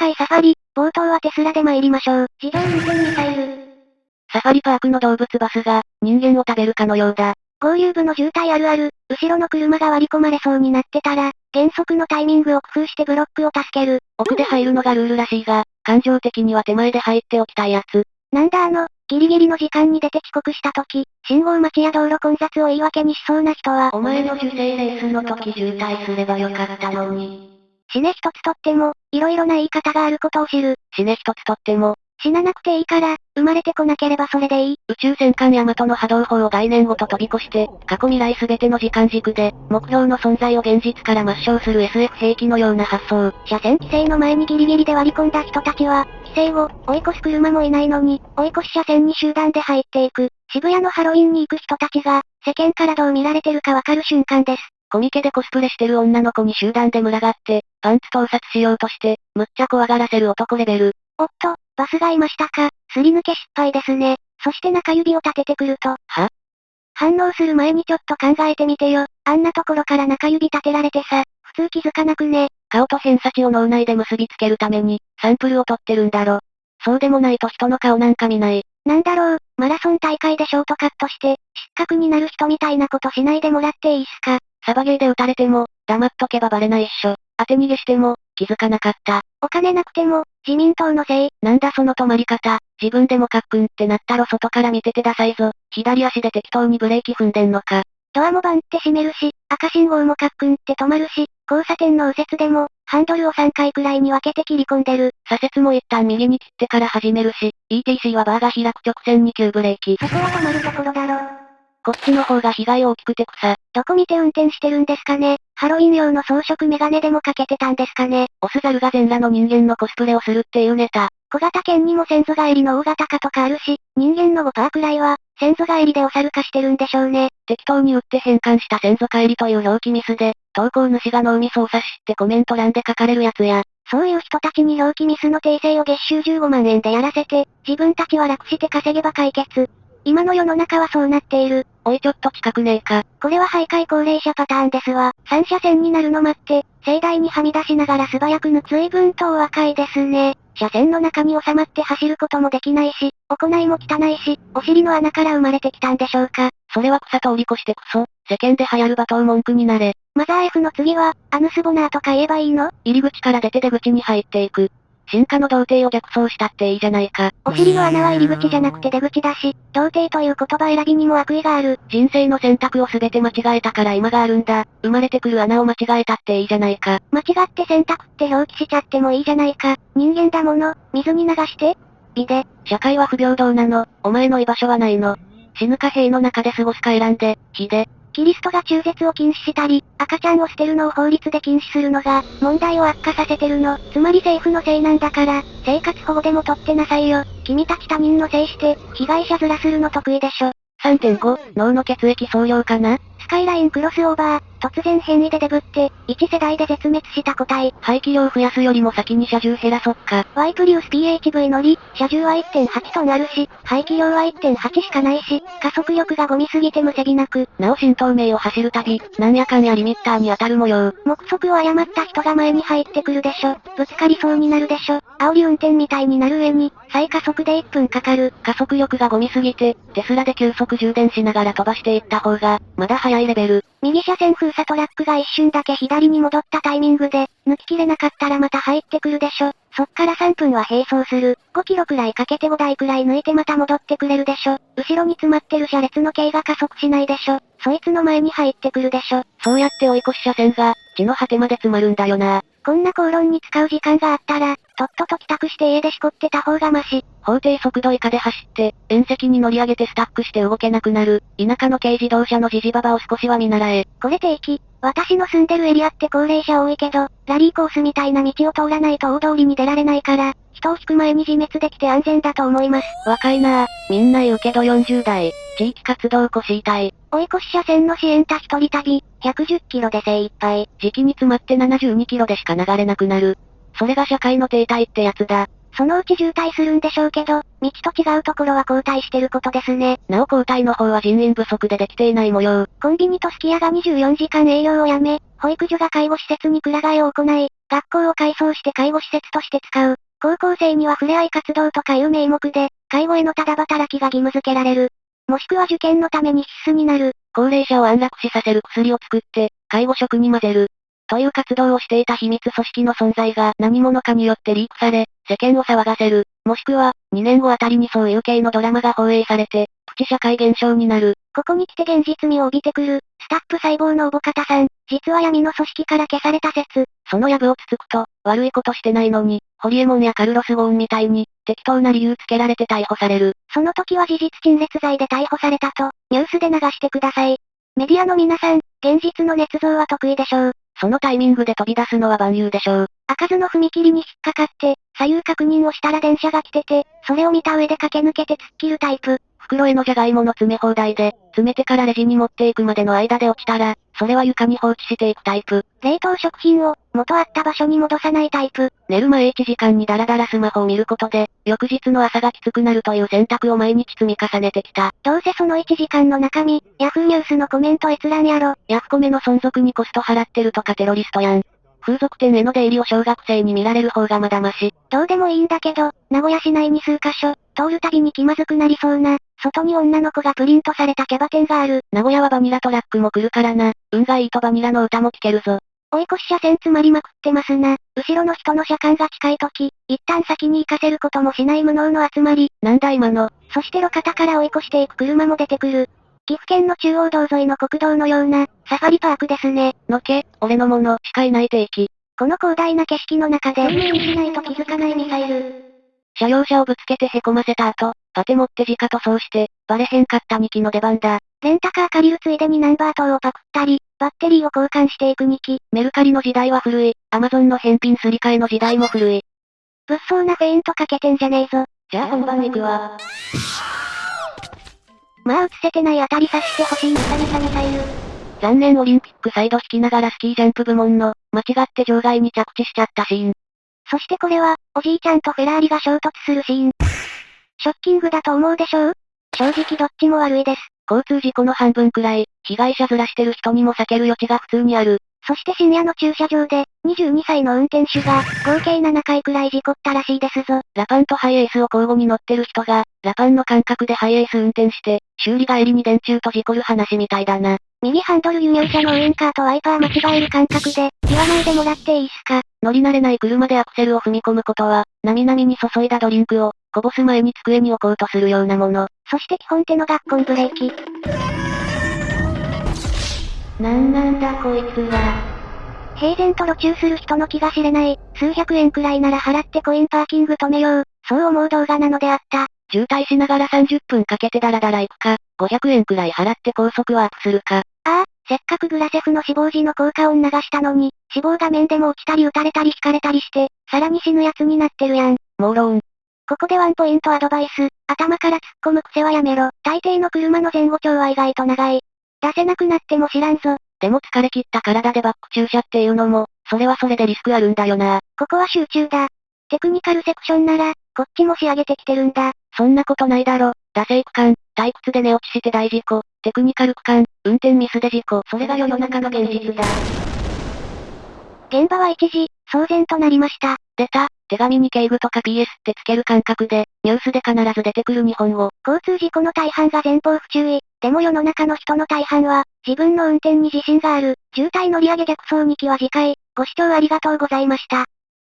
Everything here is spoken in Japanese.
海サファリ、冒頭はテスラで参りましょう。自動運転ミサイル。サファリパークの動物バスが、人間を食べるかのようだ。合流部の渋滞あるある、後ろの車が割り込まれそうになってたら、減速のタイミングを工夫してブロックを助ける。奥で入るのがルールらしいが、感情的には手前で入っておきたいやつ。なんだあの、ギリギリの時間に出て遅刻した時、信号待ちや道路混雑を言い訳にしそうな人は、お前の受精レースの時渋滞すればよかったのに。死ね一つとっても、色々な言い方があることを知る。死ね一つとっても、死ななくていいから、生まれてこなければそれでいい。宇宙戦艦ヤマトの波動砲を概念ごと飛び越して、過去未来すべての時間軸で、目標の存在を現実から抹消する SF 兵器のような発想。車線規制の前にギリギリで割り込んだ人たちは、規制を、追い越す車もいないのに、追い越し車線に集団で入っていく。渋谷のハロウィンに行く人たちが、世間からどう見られてるかわかる瞬間です。コミケでコスプレしてる女の子に集団で群がって、パンツ盗撮しようとして、むっちゃ怖がらせる男レベル。おっと、バスがいましたか。すり抜け失敗ですね。そして中指を立ててくると。は？反応する前にちょっと考えてみてよ。あんなところから中指立てられてさ、普通気づかなくね。顔と偏差値を脳内で結びつけるために、サンプルを取ってるんだろ。そうでもないと人の顔なんか見ない。なんだろう、マラソン大会でショートカットして、失格になる人みたいなことしないでもらっていいっすか。サバゲーで撃たれても、黙っとけばバレないっしょ。当て逃げしても、気づかなかった。お金なくても、自民党のせい。なんだその止まり方。自分でもカックンってなったろ外から見ててダサいぞ。左足で適当にブレーキ踏んでんのか。ドアもバンって閉めるし、赤信号もカックンって止まるし、交差点の右折でも、ハンドルを3回くらいに分けて切り込んでる。左折も一旦右に切ってから始めるし、ETC はバーが開く直線に急ブレーキ。そこは止まるところだろ。こっちの方が被害大きくて草。どこ見て運転してるんですかねハロウィン用の装飾メガネでもかけてたんですかねオスザルが全裸の人間のコスプレをするっていうネタ。小型犬にも先祖返りの大型化とかあるし、人間の5%くらいは、先祖返りでお猿化してるんでしょうね。適当に打って変換した先祖返りという表記ミスで、投稿主が脳みそを刺しってコメント欄で書かれるやつや。そういう人たちに表記ミスの訂正を月収15万円でやらせて、自分たちは楽して稼げば解決。今の世の中はそうなっている。おいちょっと近くねえか。これは徘徊高齢者パターンですわ。三車線になるの待って、盛大にはみ出しながら素早く抜く。随分とお若いですね。車線の中に収まって走ることもできないし、行いも汚いし、お尻の穴から生まれてきたんでしょうか。それは草通り越してクソ。世間で流行る罵倒文句になれ。マザー F の次は、アヌスボナーとか言えばいいの？入り口から出て出口に入っていく。進化の童貞を逆走したっていいじゃないか。お尻の穴は入り口じゃなくて出口だし、童貞という言葉選びにも悪意がある。人生の選択を全て間違えたから今があるんだ。生まれてくる穴を間違えたっていいじゃないか。間違って選択って表記しちゃってもいいじゃないか。人間だもの、水に流して。美で。社会は不平等なの。お前の居場所はないの。死ぬか塀の中で過ごすか選んで、火で。キリストが中絶を禁止したり、赤ちゃんを捨てるのを法律で禁止するのが、問題を悪化させてるの。つまり政府のせいなんだから、生活保護でも取ってなさいよ。君たち他人のせいして、被害者ずらするの得意でしょ。3.5、脳の血液総量かな？スカイラインクロスオーバー、突然変異でデブって、1世代で絶滅した個体。排気量増やすよりも先に車重減らそっか。ワイプリウス PHV 乗り、車重は1.8トンあるし、排気量は1.8しかないし、加速力がゴミすぎて無責なく。なお新東名を走るたび、なんやかんやリミッターに当たる模様。目測を誤った人が前に入ってくるでしょ。ぶつかりそうになるでしょ。煽り運転みたいになる上に、再加速で1分かかる。加速力がゴミすぎて、テスラで急速充電しながら飛ばしていった方が、まだ早いレベル。右車線封鎖トラックが一瞬だけ左に戻ったタイミングで、抜ききれなかったらまた入ってくるでしょ。そっから3分は並走する。5キロくらいかけて5台くらい抜いてまた戻ってくれるでしょ。後ろに詰まってる車列の径が加速しないでしょ。そいつの前に入ってくるでしょ。そうやって追い越し車線が、地の果てまで詰まるんだよな。こんな口論に使う時間があったら、とっとと帰宅して家でしこってた方がマシ。法定速度以下で走って、縁石に乗り上げてスタックして動けなくなる、田舎の軽自動車のジジババを少しは見習え。これ定期。私の住んでるエリアって高齢者多いけど、ラリーコースみたいな道を通らないと大通りに出られないから、人を引く前に自滅できて安全だと思います。若いなぁ。みんな言うけど40代。地域活動を腰痛い。追い越し車線の支援た一人旅、110キロで精一杯。時期に詰まって72キロでしか流れなくなる。それが社会の停滞ってやつだ。そのうち渋滞するんでしょうけど、道と違うところは交代してることですね。なお交代の方は人員不足でできていない模様。コンビニとすき家が24時間営業をやめ、保育所が介護施設にくら替えを行い、学校を改装して介護施設として使う。高校生には触れ合い活動とかいう名目で、介護へのただ働きが義務付けられる。もしくは受験のために必須になる。高齢者を安楽死させる薬を作って、介護職に混ぜる。という活動をしていた秘密組織の存在が何者かによってリークされ、世間を騒がせる。もしくは、2年後あたりにそういう系のドラマが放映されて、プチ社会現象になる。ここに来て現実味を帯びてくる、スタップ細胞のおぼかたさん、実は闇の組織から消された説。その藪をつつくと、悪いことしてないのに、ホリエモンやカルロス・ゴーンみたいに、適当な理由つけられて逮捕される。その時は事実陳列罪で逮捕されたと、ニュースで流してください。メディアの皆さん、現実の捏造は得意でしょう。そのタイミングで飛び出すのは万有でしょう。開かずの踏切に引っかかって、左右確認をしたら電車が来てて、それを見た上で駆け抜けて突っ切るタイプ。袋へのじゃがいもの詰め放題で、詰めてからレジに持っていくまでの間で落ちたら、それは床に放置していくタイプ。冷凍食品を、元あった場所に戻さないタイプ。寝る前1時間にダラダラスマホを見ることで、翌日の朝がきつくなるという選択を毎日積み重ねてきた。どうせその1時間の中身、ヤフーニュースのコメント閲覧やろ。ヤフコメの存続にコスト払ってるとかテロリストやん。風俗店への出入りを小学生に見られる方がまだまし。どうでもいいんだけど、名古屋市内に数カ所、通るたびに気まずくなりそうな、外に女の子がプリントされたキャバ店がある。名古屋はバニラトラックも来るからな。運がいいとバニラの歌も聴けるぞ。追い越し車線詰まりまくってますな。後ろの人の車間が近い時、一旦先に行かせることもしない無能の集まり。なんだ今の。そして路肩から追い越していく車も出てくる。岐阜県の中央道沿いの国道のような、サファリパークですね。のけ、俺のものしかいない定期。この広大な景色の中で運命にしないと気づかないミサイル。車用車をぶつけて凹ませた後、パテ持って直塗装して、バレへんかった2機の出番だ。レンタカー借りるついでにナンバー等をパクったり、バッテリーを交換していく2機。メルカリの時代は古い、アマゾンの返品すり替えの時代も古い。物騒なフェイントかけてんじゃねえぞ。じゃあ本番行くわ。まあ映せてない当たりさしてほしいミサミサミサイル。残念オリンピックサイド引きながらスキージャンプ部門の、間違って場外に着地しちゃったシーン。そしてこれは、おじいちゃんとフェラーリが衝突するシーン。ショッキングだと思うでしょう？正直どっちも悪いです。交通事故の半分くらい、被害者ずらしてる人にも避ける余地が普通にある。そして深夜の駐車場で、22歳の運転手が、合計7回くらい事故ったらしいですぞ。ラパンとハイエースを交互に乗ってる人が、ラパンの感覚でハイエース運転して、修理帰りに電柱と事故る話みたいだな。右ハンドル輸入車のウインカーとワイパー間違える感覚で、言わないでもらっていいっすか？乗り慣れない車でアクセルを踏み込むことは、なみなみに注いだドリンクを、こぼす前に机に置こうとするようなもの。そして基本手の学校ブレーキ。なんなんだこいつは。平然と路中する人の気が知れない、数百円くらいなら払ってコインパーキング止めよう、そう思う動画なのであった。渋滞しながら30分かけてダラダラ行くか、500円くらい払って高速ワープするか。ああ、せっかくグラセフの死亡時の効果音流したのに、死亡画面でも落ちたり撃たれたり引かれたりして、さらに死ぬやつになってるやん。もうローン。ここでワンポイントアドバイス。頭から突っ込む癖はやめろ。大抵の車の前後長は意外と長い。出せなくなっても知らんぞ。でも疲れ切った体でバック駐車っていうのも、それはそれでリスクあるんだよな。ここは集中だ。テクニカルセクションなら、こっちも仕上げてきてるんだ。そんなことないだろ。惰性区間、退屈で寝落ちして大事故、テクニカル区間、運転ミスで事故、それが世の中の現実だ。現場は一時、騒然となりました。出た、手紙に警具とか PS ってつける感覚で、ニュースで必ず出てくる日本語。交通事故の大半が前方不注意。でも世の中の人の大半は、自分の運転に自信がある。渋滞乗り上げ逆走2期は次回、ご視聴ありがとうございました。